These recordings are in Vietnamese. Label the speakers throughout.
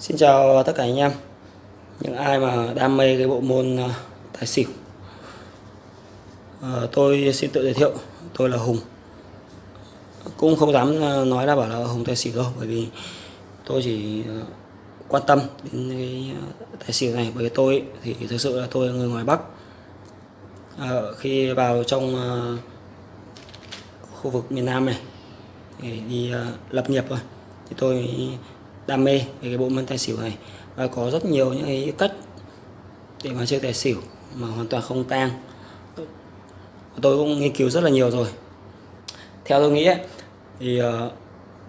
Speaker 1: Xin chào tất cả anh em. Những ai mà đam mê cái bộ môn ờ, tài xỉu. Ờ, tôi xin tự giới thiệu Tôi là Hùng. Cũng không dám ờ, nói là bảo là Hùng tài xỉu đâu Bởi vì tôi chỉ quan tâm đến cái tài xỉu này. Bởi vì tôi ấy, thì thực sự là tôi là người ngoài Bắc. Khi vào trong khu vực miền Nam này để đi lập nghiệp thôi. Thì tôi đam mê về cái bộ môn tài xỉu này. Và có rất nhiều những cái cách để mà chơi tài xỉu mà hoàn toàn không tang. Tôi cũng nghiên cứu rất là nhiều rồi. Theo tôi nghĩ ấy, thì uh,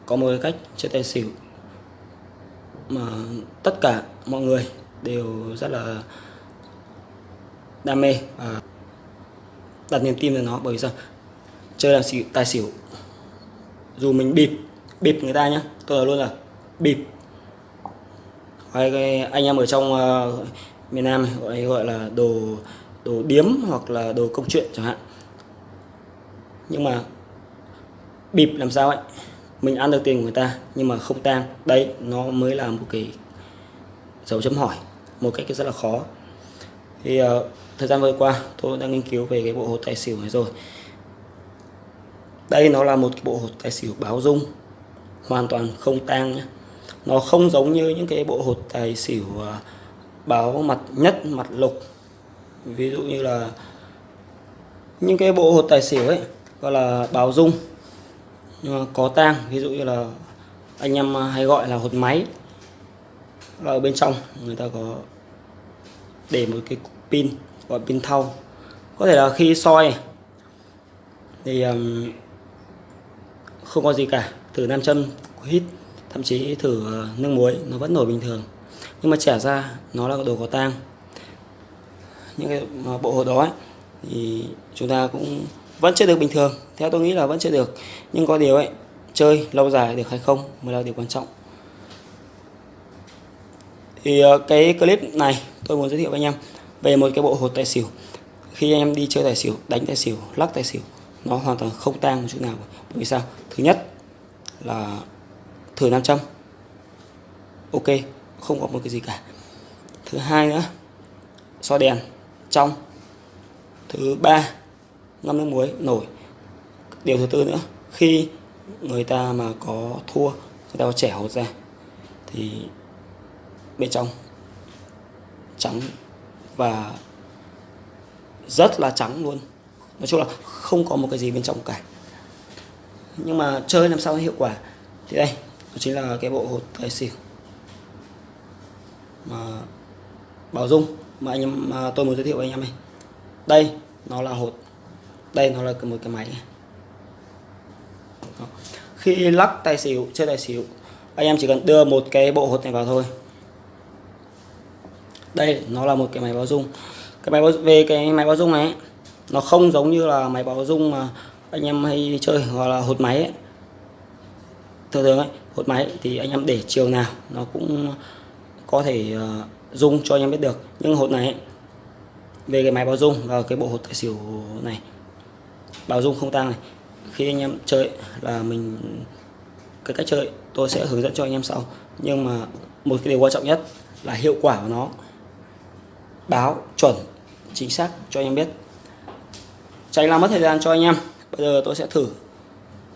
Speaker 1: có một cái cách chơi tài xỉu mà tất cả mọi người đều rất là đam mê và đặt niềm tin vào nó. Bởi vì sao? Chơi làm xỉu tài xỉu dù mình bịp bịp người ta nhá tôi nói luôn là bịp. Hay anh em ở trong uh, miền Nam gọi gọi là đồ đồ điếm hoặc là đồ công chuyện chẳng hạn. Nhưng mà bịp làm sao ấy? Mình ăn được tiền của người ta nhưng mà không tang. Đấy nó mới là một cái dấu chấm hỏi một cách rất là khó. Thì uh, thời gian vừa qua tôi đang nghiên cứu về cái bộ hột tài xỉu này rồi. Đây nó là một cái bộ hột tài xỉu báo dung hoàn toàn không tang nhé nó không giống như những cái bộ hột tài xỉu à, báo mặt nhất mặt lục. Ví dụ như là những cái bộ hột tài xỉu ấy gọi là báo dung nhưng mà có tang. Ví dụ như là anh em à, hay gọi là hột máy. Là ở bên trong người ta có để một cái cục pin gọi pin thau. Có thể là khi soi thì um, không có gì cả. Thử nam châm hít thậm chí thử ờ, nước muối nó vẫn nổi bình thường. Nhưng mà trẻ ra nó là đồ có tang. Những cái bộ hồ đó ấy, thì chúng ta cũng vẫn chơi được bình thường. Theo tôi nghĩ là vẫn chơi được. Nhưng có điều ấy chơi lâu dài được hay không mới là điều quan trọng. Thì ờ, cái clip này tôi muốn giới thiệu với anh em về một cái bộ hột tài xỉu. Khi anh em đi chơi tài xỉu đánh tài xỉu lắc tài xỉu nó hoàn toàn không tang một chút nào. Bởi vì sao? Thứ nhất là thử nam châm. Ok, không có một cái gì cả. Thứ hai nữa soi đèn, trong. Thứ ba, ngâm nước muối, nổi. Điều thứ tư nữa, khi người ta mà có thua, người ta có trẻ hột ra, thì bên trong trắng và rất là trắng luôn. Nói chung là không có một cái gì bên trong cả. Nhưng mà chơi làm sao hiệu quả? Thì đây đó chính là cái bộ hột tài xỉu mà bảo dung mà anh em mà tôi muốn giới thiệu với anh em này. Đây nó là hột. Đây nó là một cái máy. Đó. khi lắc tài xỉu chơi tài xỉu anh em chỉ cần đưa một cái bộ hột này vào thôi. Đây nó là một cái máy báo dung. Cái máy báo, về cái máy báo dung này nó không giống như là máy báo dung mà anh em hay chơi gọi là hột máy ấy thường thường ấy hột máy thì anh em để chiều nào nó cũng có thể ờ, uh, dung cho anh em biết được. Nhưng hột này ấy, về cái máy báo dung và cái bộ hột tài xỉu này báo dung không tăng này khi anh em chơi là mình cái cách chơi tôi sẽ hướng dẫn cho anh em sau. Nhưng mà một cái điều quan trọng nhất là hiệu quả của nó báo chuẩn chính xác cho anh em biết. Tránh làm mất thời gian cho anh em bây giờ tôi sẽ thử.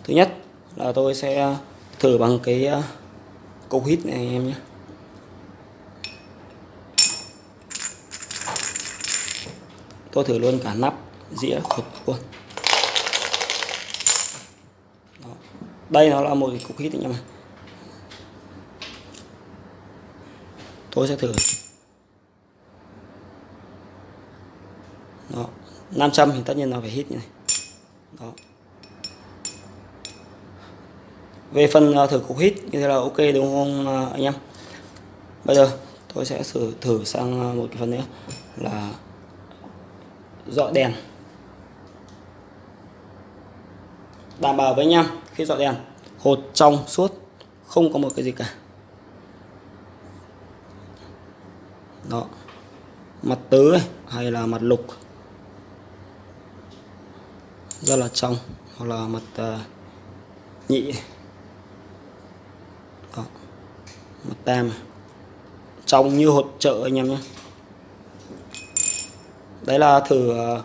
Speaker 1: Thứ nhất là tôi sẽ thử bằng cái ờ, câu hít này anh em nhé tôi thử luôn cả nắp, dĩa, hộp luôn Đó. đây nó là một cái cục hít anh em ạ tôi sẽ thử Đó. 500 thì tất nhiên nó phải hít như này Đó. Về phần à, thử cục hít như thế là ok đúng không à, anh em? Bây giờ tôi sẽ thử thử sang à, một cái phần nữa là dọi đèn. Đảm bảo với anh em khi dọi đèn hột trong suốt không có một cái gì cả. Đó. Mặt tứ ấy, hay là mặt lục. Rất là trong. Hoặc là mặt uh, nhị đó mặt tam trong như hột chợ anh em nhé. Đấy là thử ờ,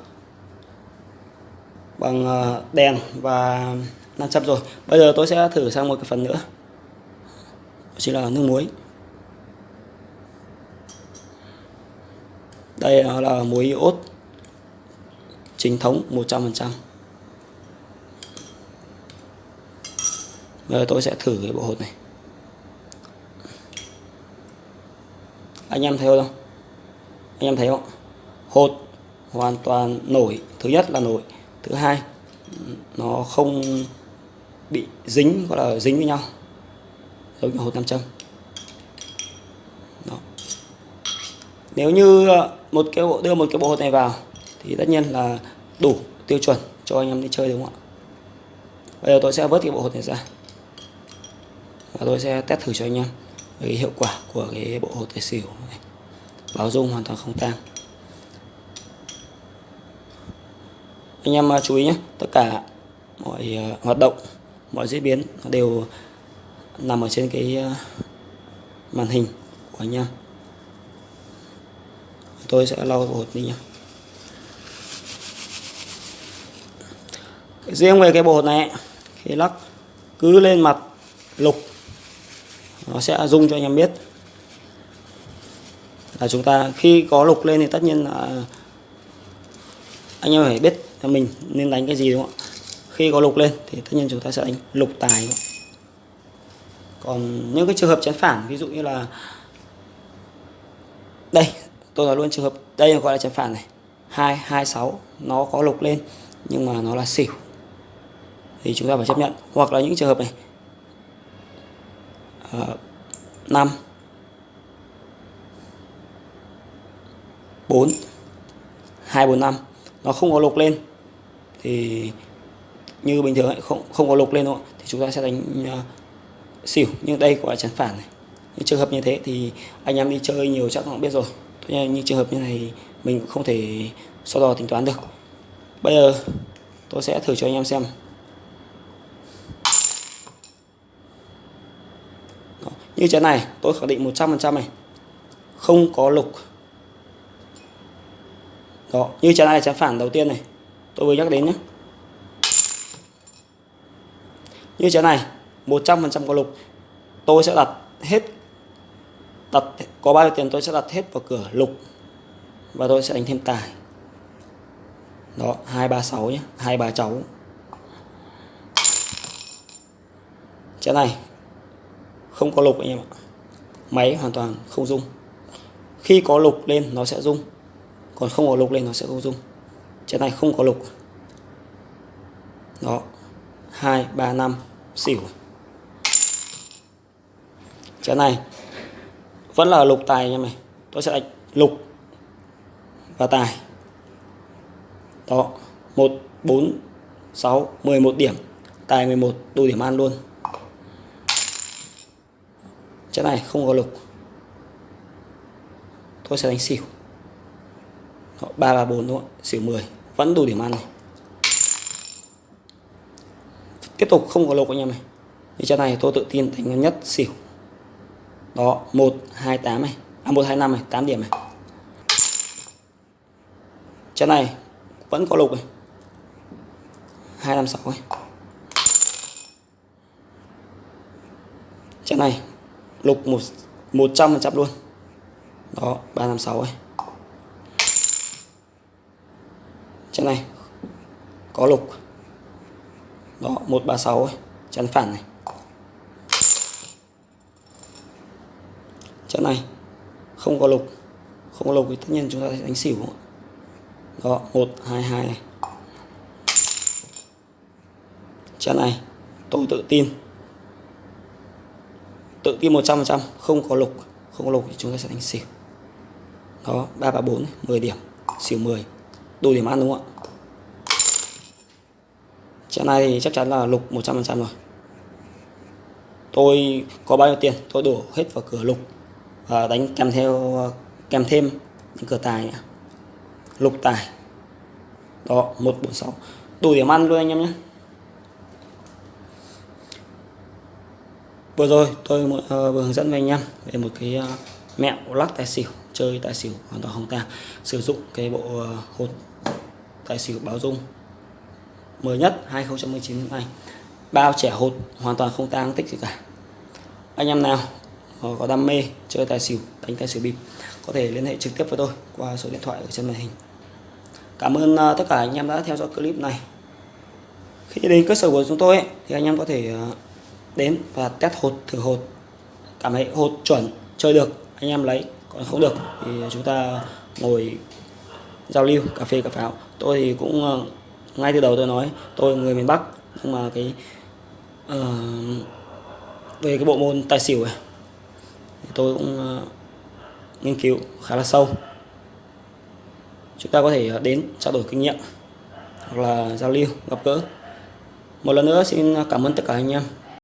Speaker 1: bằng ờ, đèn và nam châm rồi. Bây giờ tôi sẽ thử sang một cái phần nữa. Chính là nước muối. Đây là muối iốt chính thống 100% bây giờ tôi sẽ thử cái bộ hột này. Anh em thấy không? Anh em thấy không? Hột hoàn toàn nổi. Thứ nhất là nổi. Thứ hai, nó không bị dính, gọi là dính với nhau. Giống như hột nam châm. Đó. nếu như ờ, một cái bộ, đưa một cái bộ hột này vào, thì tất nhiên là đủ tiêu chuẩn cho anh em đi chơi, đúng không ạ? Bây giờ tôi sẽ vớt cái bộ hột này ra. Và tôi sẽ test thử cho anh em cái hiệu quả của cái bộ hột tài xỉu này. báo dung hoàn toàn không tan anh em à, chú ý nhé, tất cả mọi à, hoạt động, mọi diễn biến đều nằm ở trên cái à, màn hình của anh em. Tôi sẽ lau bộ hột đi nhé. Riêng về cái bộ hột này khi lắc cứ lên mặt, lục nó sẽ rung cho anh em biết. Là chúng ta, khi có lục lên thì tất nhiên là anh em phải biết là mình nên đánh cái gì, đúng không ạ? Khi có lục lên thì tất nhiên chúng ta sẽ đánh lục tài, đúng không? còn những cái trường hợp chén phản, ví dụ như là, đây, tôi nói luôn trường hợp, đây gọi là chén phản này. Hai hai, sáu, nó có lục lên nhưng mà nó là xỉu. Thì chúng ta phải chấp nhận. Hoặc là những trường hợp này 5 4 2 4 5 nó không có lục lên. Thì như bình thường ấy, không không có lục lên đâu thì chúng ta sẽ đánh uh, xỉu. Nhưng đây gọi là chắn phản này. Những trường hợp như thế thì anh em đi chơi nhiều chắc cũng biết rồi. Như trường hợp như này mình cũng không thể so đo tính toán được. Bây giờ tôi sẽ thử cho anh em xem. Như chén này, tôi khẳng định 100% này. Không có lục. Đó, như chén này là chén phản đầu tiên này. Tôi vừa nhắc đến nhé. Như chén này 100% có lục. Tôi sẽ đặt hết, đặt, có bao nhiêu tiền tôi sẽ đặt hết vào cửa lục. Và tôi sẽ đánh thêm tài. Đó 236 nhé 23 cháu. Chén này không có lục anh em ạ. Máy hoàn toàn không rung. Khi có lục lên, nó sẽ rung. Còn không có lục lên, nó sẽ không rung. Chén này không có lục. Đó. Hai, ba, năm, xỉu. Chén này vẫn là lục tài anh em này. Tôi sẽ đánh lục và tài. Đó. Một, bốn, sáu, mười một điểm. Tài 11 đủ điểm ăn luôn. Chén này không có lục. Tôi sẽ đánh xỉu. Ba ba bốn đúng không Xỉu 10 Vẫn đủ điểm ăn này. Tiếp tục không có lục anh em này Thì chén này tôi tự tin đánh nhất xỉu. Đó 1, 2, 8 này. À 1, 2, 5 này 8 điểm này. Chén này vẫn có lục này. 2, 5, 6 này. Chén này lục một một trăm phần trăm luôn. Đó, ba năm sáu ấy. Chân này, có lục. Đó, một ba sáu ấy. Chân phản này. Chân này, không có lục. Không có lục thì tất nhiên chúng ta sẽ đánh xỉu. Đó, một, hai hai này. Chân này, tôi tự tin tự tin 100% không có lục. Không có lục thì chúng ta sẽ đánh xỉu. Đó 334 10 điểm. Xỉu 10 đủ điểm ăn đúng không ạ? Trận này thì chắc chắn là lục 100% rồi. Tôi có bao nhiêu tiền? Tôi đổ hết vào cửa lục. Và đánh kèm theo, kèm thêm những cửa tài nữa. lục tài. Đó 146 đủ điểm ăn luôn anh em nhé. Vừa rồi tôi uh, vừa hướng dẫn với anh em về một cái uh, mẹo lắc tài xỉu chơi tài xỉu hoàn toàn không tang. Sử dụng cái bộ uh, hột tài xỉu báo dung mới nhất 2019 này bao trẻ hột hoàn toàn không tang tích gì cả. Anh em nào có đam mê chơi tài xỉu đánh tài xỉu bịp có thể liên hệ trực tiếp với tôi qua số điện thoại ở trên màn hình. Cảm ơn tất cả anh em đã theo dõi clip này. Khi đến cơ sở của chúng tôi ấy, thì anh em có thể đến và test hột thử hột. Cảm thấy hột chuẩn chơi được anh em lấy còn không được thì chúng ta ngồi giao lưu cà phê cà pháo. Tôi thì cũng ờ, ngay từ đầu tôi nói tôi người miền Bắc nhưng mà cái uh, về cái bộ môn tài xỉu này thì tôi cũng uh, nghiên cứu khá là sâu. Chúng ta có thể đến trao đổi kinh nghiệm hoặc là giao lưu gặp gỡ. Một lần nữa xin cảm ơn tất cả anh em.